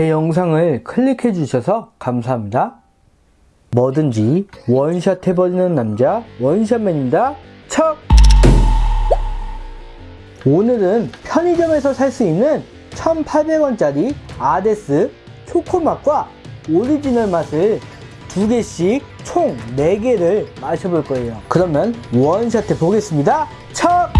제 영상을 클릭해 주셔서 감사합니다. 뭐든지 원샷 해버리는 남자 원샷맨입니다. 척! 오늘은 편의점에서 살 수 있는 1,800원짜리 아데스 초코맛과 오리지널 맛을 두 개씩 총 4개를 마셔볼 거예요. 그러면 원샷 해 보겠습니다. 척!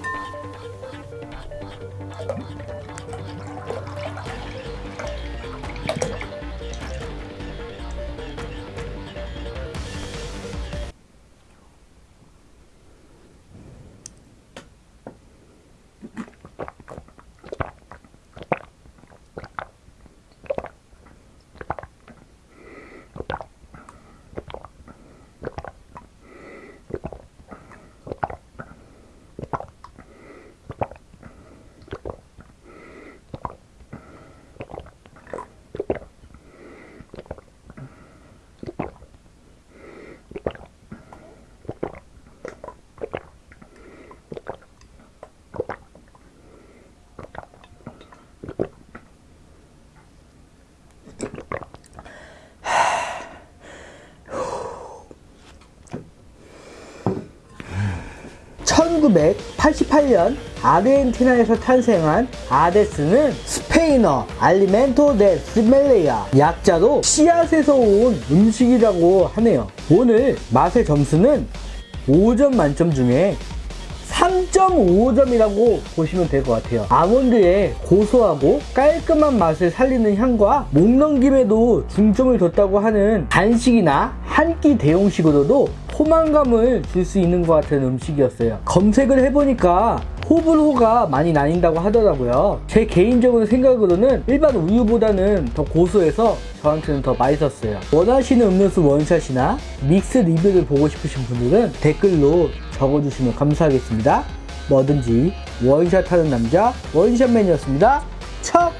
(1988년) 아르헨티나에서 탄생한 아데스는 스페인어 알리멘토 데 스멜레야 약자로 씨앗에서 온 음식이라고 하네요. 오늘 맛의 점수는 5점 만점 중에 3.5점이라고 보시면 될 것 같아요. 아몬드의 고소하고 깔끔한 맛을 살리는 향과 목 넘김에도 중점을 뒀다고 하는 간식이나 한 끼 대용식으로도 포만감을 줄 수 있는 것 같은 음식이었어요. 검색을 해보니까 호불호가 많이 나뉜다고 하더라고요. 제 개인적으로 생각으로는 일반 우유보다는 더 고소해서 저한테는 더 맛있었어요. 원하시는 음료수 원샷이나 믹스 리뷰를 보고 싶으신 분들은 댓글로 적어주시면 감사하겠습니다. 뭐든지 원샷 하는 남자 원샷맨이었습니다. 척!